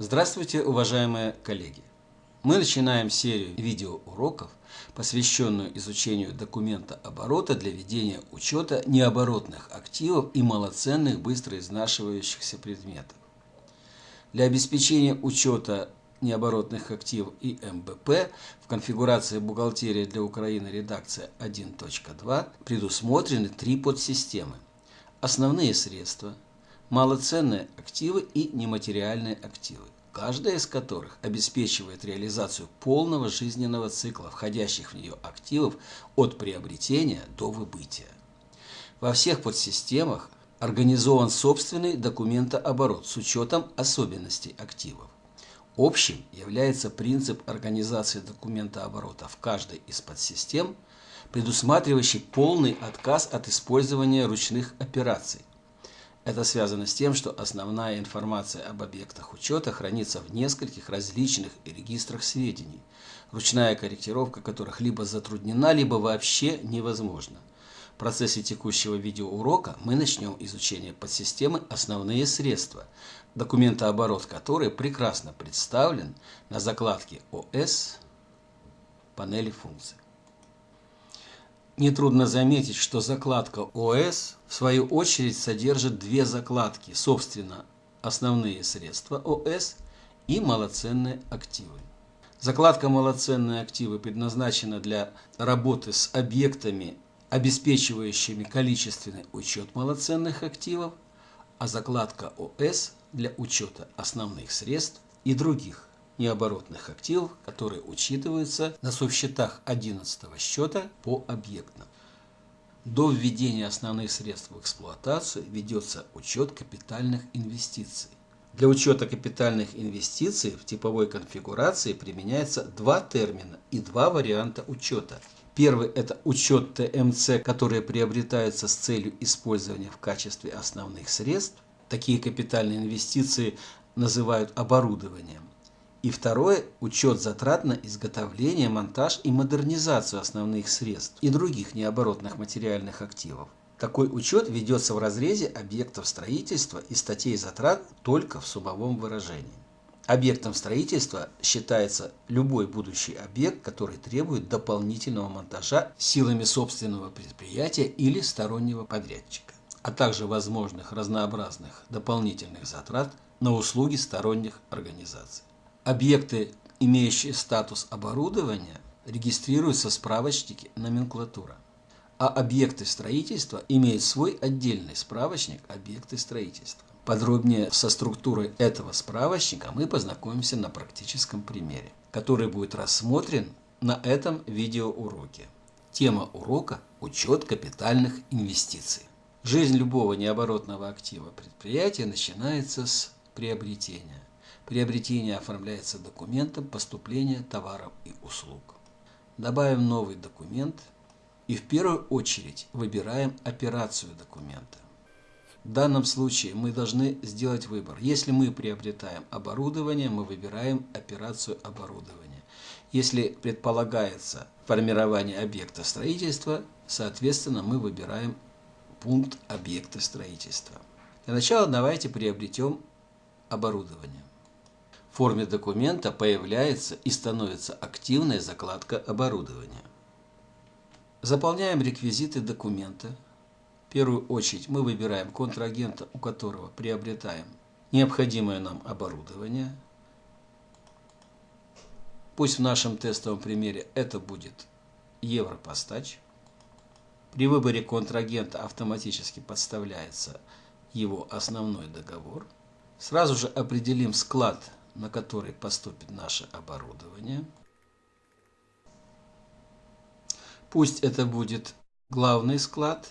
Здравствуйте, уважаемые коллеги! Мы начинаем серию видеоуроков, посвященную изучению документа оборота для ведения учета необоротных активов и малоценных быстро изнашивающихся предметов. Для обеспечения учета необоротных активов и МБП в конфигурации «Бухгалтерия для Украины» редакция 1.2 предусмотрены три подсистемы. Основные средства – малоценные активы и нематериальные активы, каждая из которых обеспечивает реализацию полного жизненного цикла входящих в нее активов от приобретения до выбытия. Во всех подсистемах организован собственный документооборот с учетом особенностей активов. Общим является принцип организации документооборота в каждой из подсистем, предусматривающий полный отказ от использования ручных операций, это связано с тем, что основная информация об объектах учета хранится в нескольких различных регистрах сведений, ручная корректировка которых либо затруднена, либо вообще невозможна. В процессе текущего видеоурока мы начнем изучение подсистемы «Основные средства», документооборот которой прекрасно представлен на закладке ОС панели функций. Нетрудно заметить, что закладка ОС в свою очередь содержит две закладки, собственно, основные средства ОС и малоценные активы. Закладка «Малоценные активы» предназначена для работы с объектами, обеспечивающими количественный учет малоценных активов, а закладка ОС для учета основных средств и других необоротных активов, которые учитываются на совсчетах 11 счета по объектам. До введения основных средств в эксплуатацию ведется учет капитальных инвестиций. Для учета капитальных инвестиций в типовой конфигурации применяется два термина и два варианта учета. Первый – это учет ТМЦ, которые приобретаются с целью использования в качестве основных средств. Такие капитальные инвестиции называют оборудованием. И второе – учет затрат на изготовление, монтаж и модернизацию основных средств и других необоротных материальных активов. Такой учет ведется в разрезе объектов строительства и статей затрат только в суммовом выражении. Объектом строительства считается любой будущий объект, который требует дополнительного монтажа силами собственного предприятия или стороннего подрядчика, а также возможных разнообразных дополнительных затрат на услуги сторонних организаций. Объекты, имеющие статус оборудования, регистрируются в справочнике номенклатура, а объекты строительства имеют свой отдельный справочник объекты строительства. Подробнее со структурой этого справочника мы познакомимся на практическом примере, который будет рассмотрен на этом видеоуроке. Тема урока – учет капитальных инвестиций. Жизнь любого необоротного актива предприятия начинается с приобретения. Приобретение оформляется документом поступления товаров и услуг. Добавим новый документ и в первую очередь выбираем операцию документа. В данном случае мы должны сделать выбор. Если мы приобретаем оборудование, мы выбираем операцию оборудования. Если предполагается формирование объекта строительства, соответственно, мы выбираем пункт объекта строительства. Для начала давайте приобретем оборудование форме документа появляется и становится активная закладка оборудования. Заполняем реквизиты документа. В первую очередь мы выбираем контрагента, у которого приобретаем необходимое нам оборудование. Пусть в нашем тестовом примере это будет Европостач. При выборе контрагента автоматически подставляется его основной договор. Сразу же определим склад на который поступит наше оборудование. Пусть это будет главный склад.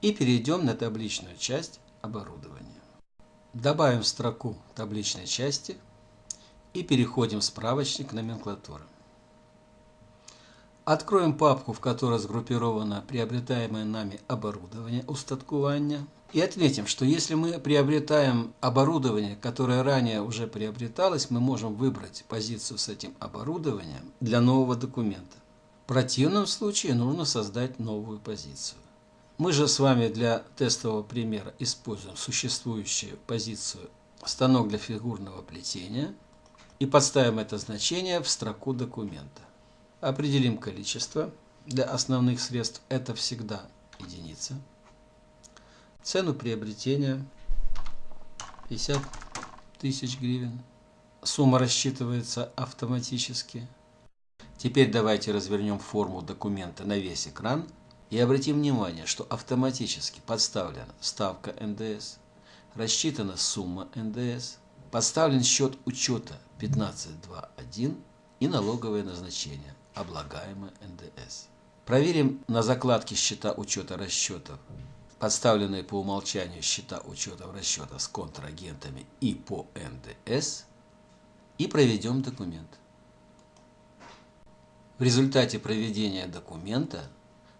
И перейдем на табличную часть оборудования. Добавим строку табличной части и переходим в справочник номенклатуры. Откроем папку, в которой сгруппировано приобретаемое нами оборудование устаткування. И отметим, что если мы приобретаем оборудование, которое ранее уже приобреталось, мы можем выбрать позицию с этим оборудованием для нового документа. В противном случае нужно создать новую позицию. Мы же с вами для тестового примера используем существующую позицию станок для фигурного плетения и подставим это значение в строку документа. Определим количество. Для основных средств это всегда единица. Цену приобретения 50 тысяч гривен. Сумма рассчитывается автоматически. Теперь давайте развернем форму документа на весь экран и обратим внимание, что автоматически подставлена ставка НДС, рассчитана сумма НДС, подставлен счет учета 15.2.1 и налоговое назначение, облагаемое НДС. Проверим на закладке счета учета расчетов, подставленные по умолчанию счета учета расчета с контрагентами и по НДС, и проведем документ. В результате проведения документа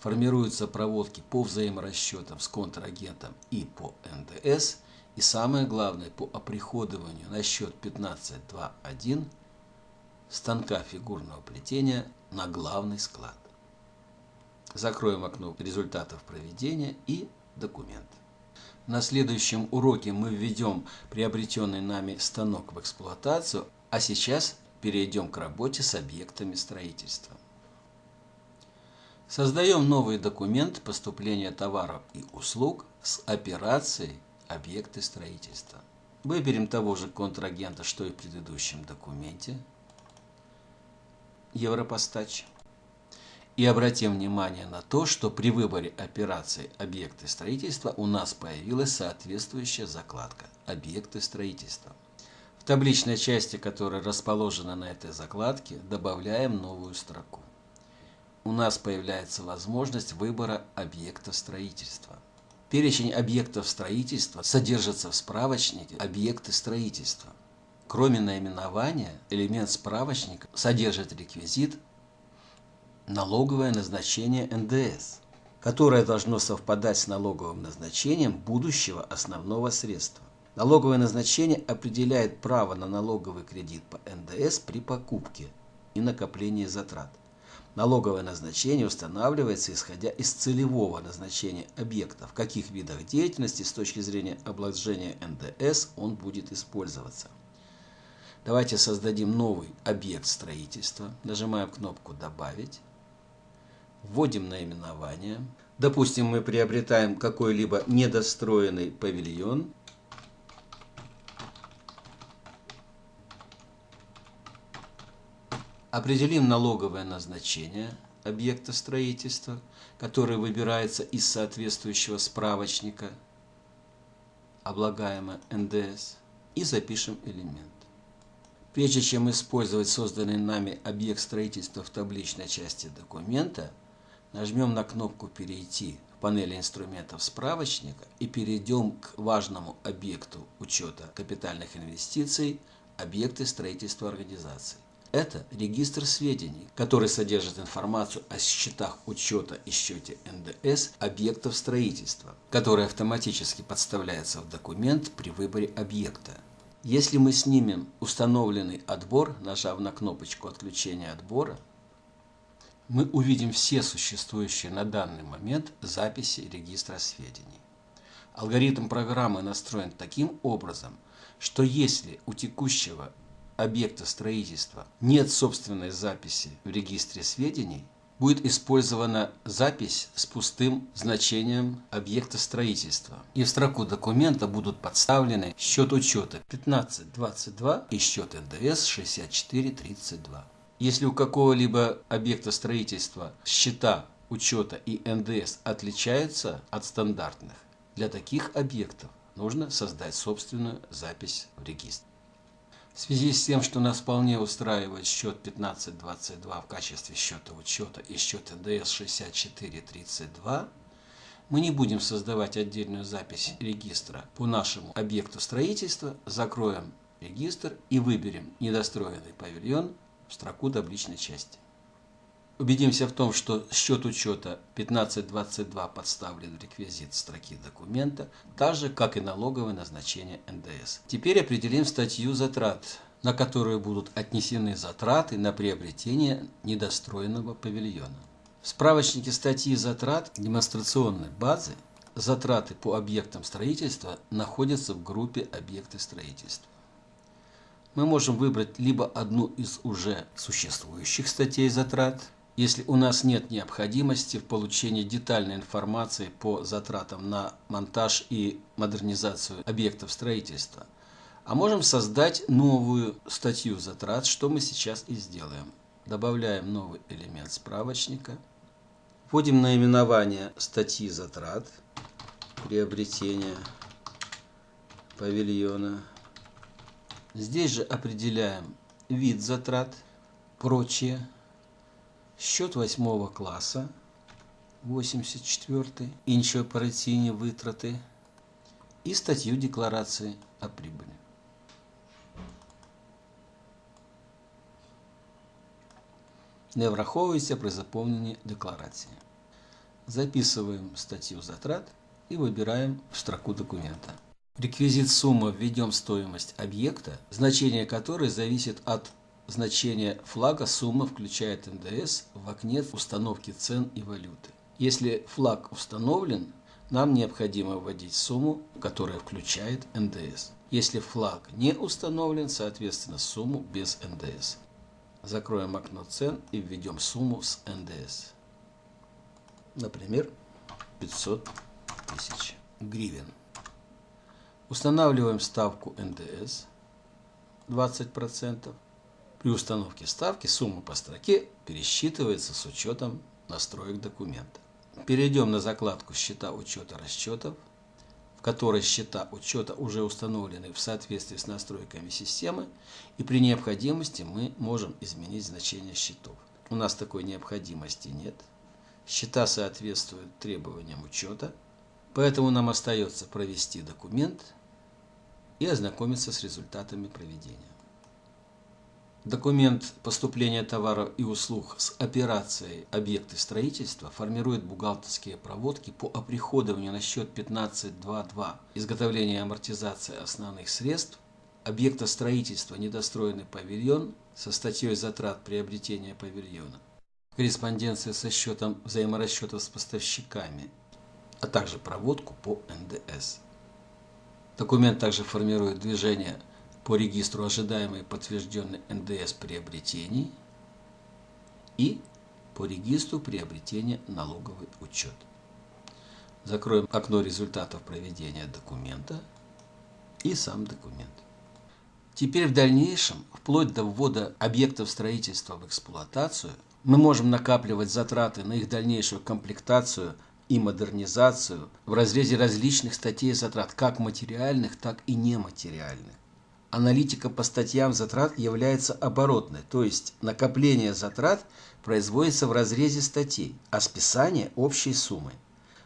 формируются проводки по взаиморасчетам с контрагентом и по НДС, и самое главное, по оприходованию на счет 15.2.1 станка фигурного плетения на главный склад. Закроем окно результатов проведения и документ. На следующем уроке мы введем приобретенный нами станок в эксплуатацию, а сейчас перейдем к работе с объектами строительства. Создаем новый документ поступления товаров и услуг с операцией объекты строительства. Выберем того же контрагента, что и в предыдущем документе. Европостач. И обратим внимание на то, что при выборе операции «Объекты строительства» у нас появилась соответствующая закладка «Объекты строительства». В табличной части, которая расположена на этой закладке, добавляем новую строку. У нас появляется возможность выбора объекта строительства. Перечень объектов строительства содержится в справочнике «Объекты строительства». Кроме наименования, элемент справочника содержит реквизит налоговое назначение НДС, которое должно совпадать с налоговым назначением будущего основного средства. Налоговое назначение определяет право на налоговый кредит по НДС при покупке и накоплении затрат. Налоговое назначение устанавливается исходя из целевого назначения объекта, в каких видах деятельности с точки зрения обложения НДС он будет использоваться. Давайте создадим новый объект строительства. Нажимаем кнопку «Добавить» вводим наименование. Допустим, мы приобретаем какой-либо недостроенный павильон. Определим налоговое назначение объекта строительства, который выбирается из соответствующего справочника, облагаемое НДС, и запишем элемент. Прежде чем использовать созданный нами объект строительства в табличной части документа, Нажмем на кнопку «Перейти» в панели инструментов справочника и перейдем к важному объекту учета капитальных инвестиций – объекты строительства организации. Это регистр сведений, который содержит информацию о счетах учета и счете НДС объектов строительства, который автоматически подставляется в документ при выборе объекта. Если мы снимем установленный отбор, нажав на кнопочку отключения отбора, мы увидим все существующие на данный момент записи регистра сведений. Алгоритм программы настроен таким образом, что если у текущего объекта строительства нет собственной записи в регистре сведений, будет использована запись с пустым значением объекта строительства. И в строку документа будут подставлены счет учета 1522 и счет НДС 6432. Если у какого-либо объекта строительства счета учета и НДС отличаются от стандартных, для таких объектов нужно создать собственную запись в регистр. В связи с тем, что нас вполне устраивает счет 1522 в качестве счета учета и счет НДС 6432, мы не будем создавать отдельную запись регистра по нашему объекту строительства, закроем регистр и выберем недостроенный павильон в строку табличной части. Убедимся в том, что счет учета 1522 подставлен в реквизит строки документа, так же, как и налоговое назначение НДС. Теперь определим статью затрат, на которую будут отнесены затраты на приобретение недостроенного павильона. В справочнике статьи затрат демонстрационной базы затраты по объектам строительства находятся в группе объекты строительства. Мы можем выбрать либо одну из уже существующих статей затрат, если у нас нет необходимости в получении детальной информации по затратам на монтаж и модернизацию объектов строительства, а можем создать новую статью затрат, что мы сейчас и сделаем. Добавляем новый элемент справочника. Вводим наименование статьи затрат, приобретения павильона. Здесь же определяем вид затрат, прочие, счет восьмого класса, 84 інші операційні витрати і статтю декларации о прибыли. Не враховується при заповненні декларації. Записываем статью затрат и выбираем в строку документа. Реквизит суммы введем стоимость объекта, значение которой зависит от значения флага сумма включает НДС в окне установки цен и валюты. Если флаг установлен, нам необходимо вводить сумму, которая включает НДС. Если флаг не установлен, соответственно сумму без НДС. Закроем окно цен и введем сумму с НДС. Например, 500 тысяч гривен. Устанавливаем ставку НДС 20%. При установке ставки сумма по строке пересчитывается с учетом настроек документа. Перейдем на закладку «Счета учета расчетов», в которой счета учета уже установлены в соответствии с настройками системы, и при необходимости мы можем изменить значение счетов. У нас такой необходимости нет. Счета соответствуют требованиям учета, поэтому нам остается провести документ и ознакомиться с результатами проведения. Документ поступления товаров и услуг с операцией объекты строительства формирует бухгалтерские проводки по оприходованию на счет 15.2.2 изготовления и амортизации основных средств. Объекта строительства недостроенный павильон со статьей затрат приобретения павильона, корреспонденция со счетом взаиморасчетов с поставщиками, а также проводку по НДС. Документ также формирует движение по регистру ожидаемый подтвержденный НДС приобретений и по регистру приобретения налоговый учет. Закроем окно результатов проведения документа и сам документ. Теперь в дальнейшем, вплоть до ввода объектов строительства в эксплуатацию, мы можем накапливать затраты на их дальнейшую комплектацию и модернизацию в разрезе различных статей затрат, как материальных, так и нематериальных аналитика по статьям затрат является оборотной, то есть накопление затрат производится в разрезе статей, а списание – общей суммой.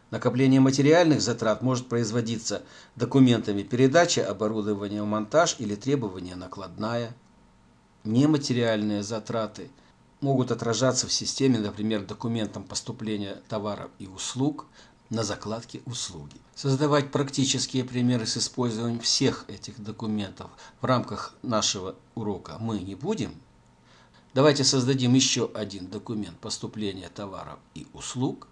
Накопление материальных затрат может производиться документами передачи оборудования монтаж или требования накладная. Нематериальные затраты могут отражаться в системе, например, документом поступления товаров и услуг, на закладке услуги. Создавать практические примеры с использованием всех этих документов в рамках нашего урока мы не будем. Давайте создадим еще один документ поступления товаров и услуг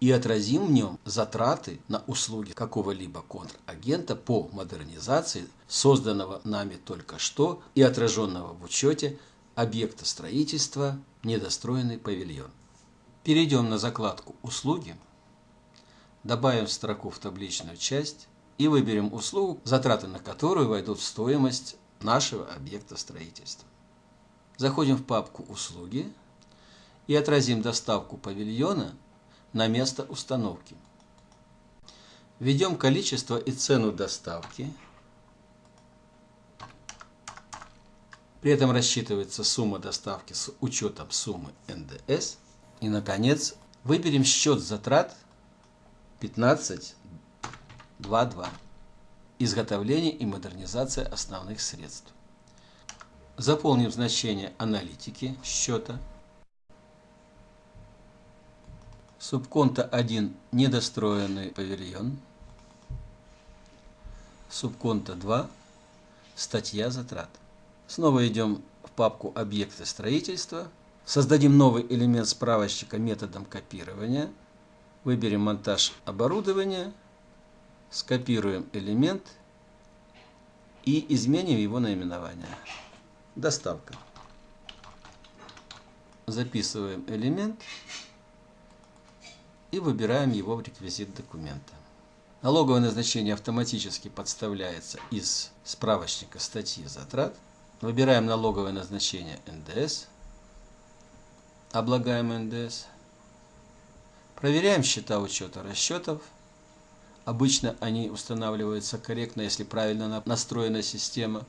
и отразим в нем затраты на услуги какого-либо контрагента по модернизации созданного нами только что и отраженного в учете объекта строительства недостроенный павильон. Перейдем на закладку «Услуги» добавим строку в табличную часть и выберем услугу, затраты на которую войдут в стоимость нашего объекта строительства. Заходим в папку «Услуги» и отразим доставку павильона на место установки. Введем количество и цену доставки. При этом рассчитывается сумма доставки с учетом суммы НДС. И, наконец, выберем счет затрат – 15.2.2. Изготовление и модернизация основных средств. Заполним значение аналитики счета. Субконта 1 недостроенный павильон. Субконта 2 статья затрат. Снова идем в папку объекты строительства. Создадим новый элемент справочника методом копирования – Выберем монтаж оборудования скопируем элемент и изменим его наименование. Доставка. Записываем элемент и выбираем его в реквизит документа. Налоговое назначение автоматически подставляется из справочника статьи затрат. Выбираем налоговое назначение НДС. Облагаем НДС. Проверяем счета учета расчетов. Обычно они устанавливаются корректно, если правильно настроена система.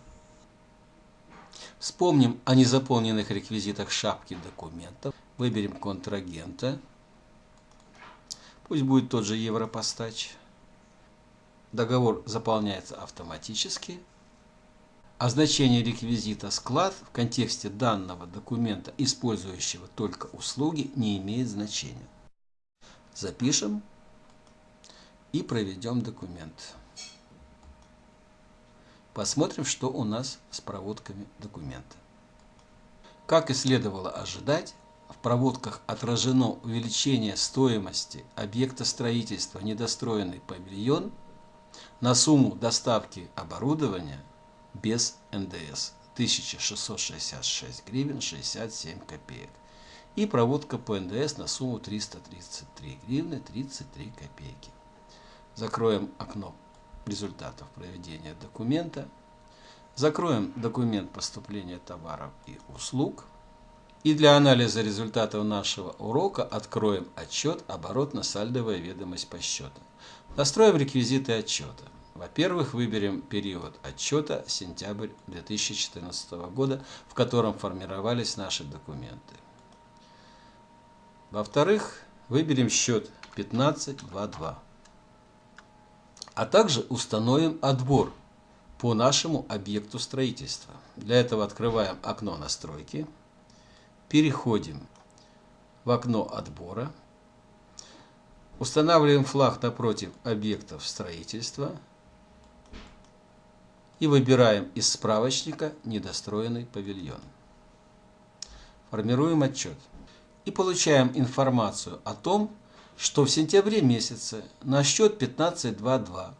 Вспомним о незаполненных реквизитах шапки документов. Выберем контрагента. Пусть будет тот же Европостач. Договор заполняется автоматически. А значение реквизита «склад» в контексте данного документа, использующего только услуги, не имеет значения. Запишем и проведем документ. Посмотрим, что у нас с проводками документа. Как и следовало ожидать, в проводках отражено увеличение стоимости объекта строительства недостроенный павильон – на сумму доставки оборудования без НДС 1666 гривен 67 копеек и проводка по НДС на сумму 333 гривны 33 копейки. Закроем окно результатов проведения документа. Закроем документ поступления товаров и услуг. И для анализа результатов нашего урока откроем отчет оборотно-сальдовая ведомость по счетам. Настроим реквизиты отчета. Во-первых, выберем период отчета сентябрь 2014 года, в котором формировались наши документы. Во-вторых, выберем счет 1522. А также установим отбор по нашему объекту строительства. Для этого открываем окно настройки, переходим в окно отбора, Устанавливаем флаг напротив объектов строительства и выбираем из справочника недостроенный павильон. Формируем отчет и получаем информацию о том, что в сентябре месяце на счет 15.2.2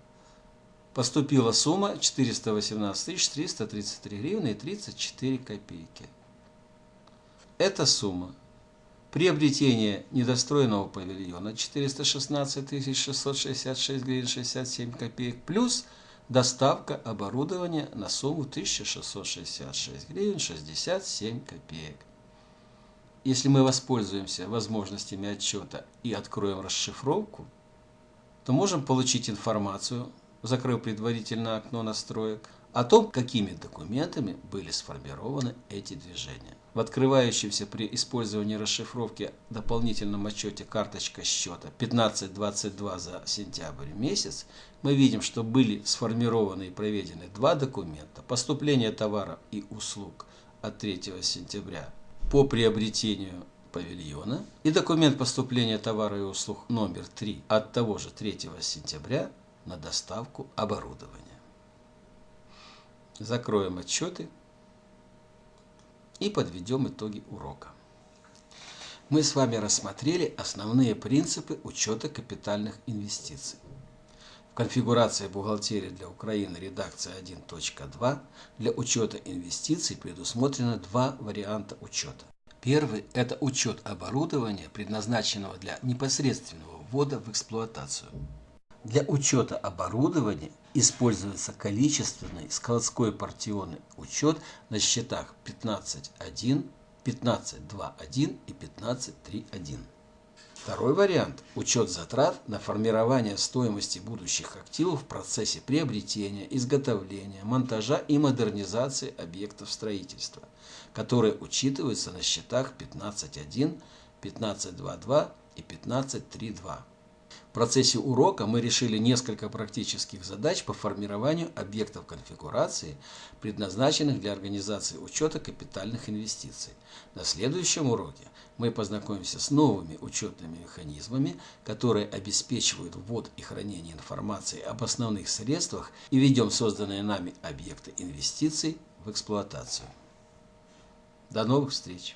поступила сумма 418 333 гривны и 34 копейки. Эта сумма Приобретение недостроенного павильона 416 666 гривен 67 копеек плюс доставка оборудования на сумму 1666 гривен 67 копеек. Если мы воспользуемся возможностями отчета и откроем расшифровку, то можем получить информацию, закрыв предварительно окно настроек, о том, какими документами были сформированы эти движения. В открывающемся при использовании расшифровки дополнительном отчете карточка счета 1522 за сентябрь месяц мы видим, что были сформированы и проведены два документа поступление товаров и услуг от 3 сентября по приобретению павильона и документ поступления товара и услуг номер 3 от того же 3 сентября на доставку оборудования. Закроем отчеты и подведем итоги урока. Мы с вами рассмотрели основные принципы учета капитальных инвестиций. В конфигурации бухгалтерии для Украины редакция 1.2 для учета инвестиций предусмотрено два варианта учета. Первый – это учет оборудования, предназначенного для непосредственного ввода в эксплуатацию. Для учета оборудования используется количественный складской партионный учет на счетах 15.1, 15.2.1 и 15.3.1. Второй вариант – учет затрат на формирование стоимости будущих активов в процессе приобретения, изготовления, монтажа и модернизации объектов строительства, которые учитываются на счетах 15.1, 15.2.2 и 15.3.2. Процессе урока мы решили несколько практических задач по формированию объектов конфигурации, предназначенных для организации учета капитальных инвестиций. На следующем уроке мы познакомимся с новыми учетными механизмами, которые обеспечивают ввод и хранение информации об основных средствах и ведем созданные нами объекты инвестиций в эксплуатацию. До новых встреч!